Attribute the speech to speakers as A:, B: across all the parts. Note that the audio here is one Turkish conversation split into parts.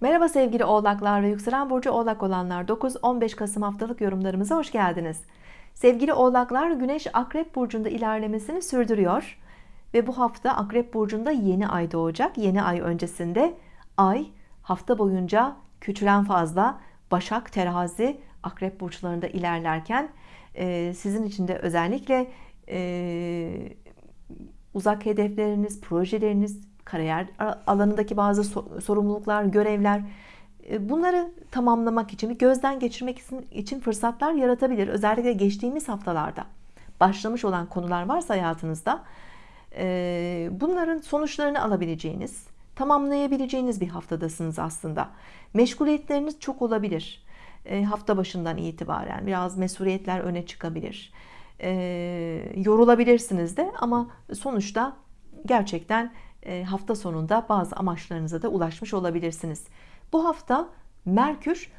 A: Merhaba sevgili oğlaklar ve yükselen burcu oğlak olanlar. 9-15 Kasım haftalık yorumlarımıza hoş geldiniz. Sevgili oğlaklar Güneş Akrep Burcu'nda ilerlemesini sürdürüyor ve bu hafta Akrep Burcu'nda yeni ay doğacak. Yeni ay öncesinde ay hafta boyunca küçülen fazla Başak Terazi Akrep burçlarında ilerlerken e, sizin için de özellikle e, uzak hedefleriniz projeleriniz kariyer alanındaki bazı sorumluluklar, görevler e, bunları tamamlamak için, gözden geçirmek için fırsatlar yaratabilir. Özellikle geçtiğimiz haftalarda başlamış olan konular varsa hayatınızda e, bunların sonuçlarını alabileceğiniz, tamamlayabileceğiniz bir haftadasınız aslında. Meşguliyetleriniz çok olabilir. E, hafta başından itibaren biraz mesuliyetler öne çıkabilir. Yorulabilirsiniz de ama sonuçta gerçekten hafta sonunda bazı amaçlarınıza da ulaşmış olabilirsiniz. Bu hafta Merkür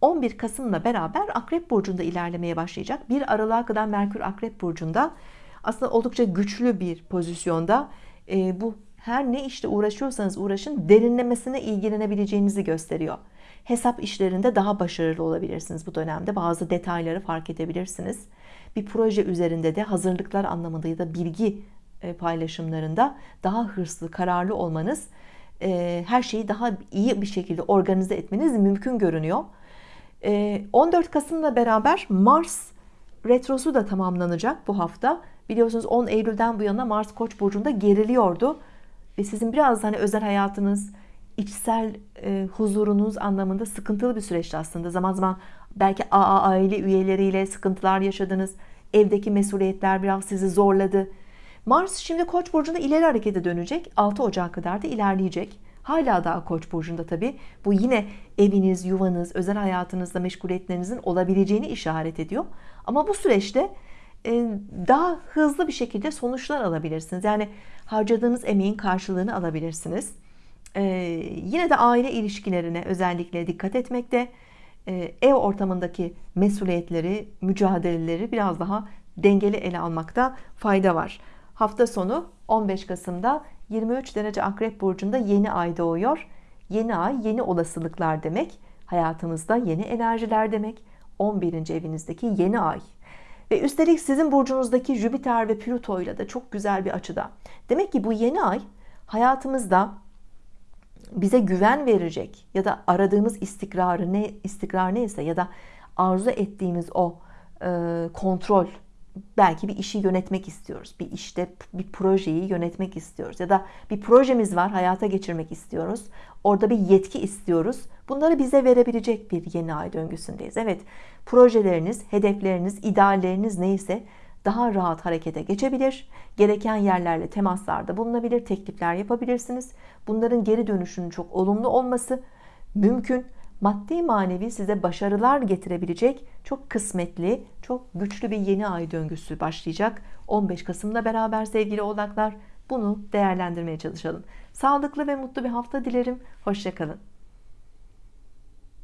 A: 11 Kasım'la beraber Akrep Burcu'nda ilerlemeye başlayacak. Bir Aralık'a kadar Merkür Akrep Burcu'nda aslında oldukça güçlü bir pozisyonda e, bu her ne işte uğraşıyorsanız uğraşın derinlemesine ilgilenebileceğinizi gösteriyor. Hesap işlerinde daha başarılı olabilirsiniz bu dönemde. Bazı detayları fark edebilirsiniz. Bir proje üzerinde de hazırlıklar anlamında ya da bilgi e, paylaşımlarında daha hırslı, kararlı olmanız, e, her şeyi daha iyi bir şekilde organize etmeniz mümkün görünüyor. 14 e, Kasım'la beraber Mars retrosu da tamamlanacak bu hafta. Biliyorsunuz 10 Eylül'den bu yana Mars Koç burcunda geriliyordu ve sizin biraz hani özel hayatınız, içsel e, huzurunuz anlamında sıkıntılı bir süreçti aslında. Zaman zaman belki AA aile üyeleriyle sıkıntılar yaşadınız. Evdeki mesuliyetler biraz sizi zorladı. Mars şimdi Koç burcunda ileri harekete dönecek. 6 Ocak kadar da ilerleyecek. Hala daha Koç burcunda tabi bu yine eviniz yuvanız özel hayatınızda meşguliyetlerinizin olabileceğini işaret ediyor. Ama bu süreçte e, daha hızlı bir şekilde sonuçlar alabilirsiniz. Yani harcadığınız emeğin karşılığını alabilirsiniz. E, yine de aile ilişkilerine özellikle dikkat etmekte. E, ev ortamındaki mesuliyetleri mücadeleleri biraz daha dengeli ele almakta fayda var hafta sonu 15 Kasım'da 23 derece akrep burcunda yeni ay doğuyor. Yeni ay yeni olasılıklar demek hayatımızda yeni enerjiler demek. 11. evinizdeki yeni ay. Ve üstelik sizin burcunuzdaki Jüpiter ve Plüto ile de çok güzel bir açıda. Demek ki bu yeni ay hayatımızda bize güven verecek ya da aradığımız istikrarı ne istikrar neyse ya da arzu ettiğimiz o e, kontrol belki bir işi yönetmek istiyoruz. Bir işte bir projeyi yönetmek istiyoruz. Ya da bir projemiz var hayata geçirmek istiyoruz. Orada bir yetki istiyoruz. Bunları bize verebilecek bir yeni ay döngüsündeyiz. Evet projeleriniz hedefleriniz idealleriniz neyse daha rahat harekete geçebilir. Gereken yerlerle temaslarda bulunabilir teklifler yapabilirsiniz. Bunların geri dönüşünün çok olumlu olması mümkün maddi manevi size başarılar getirebilecek çok kısmetli çok güçlü bir yeni ay döngüsü başlayacak. 15 Kasım'la beraber sevgili oğlaklar bunu değerlendirmeye çalışalım. Sağlıklı ve mutlu bir hafta dilerim. Hoşçakalın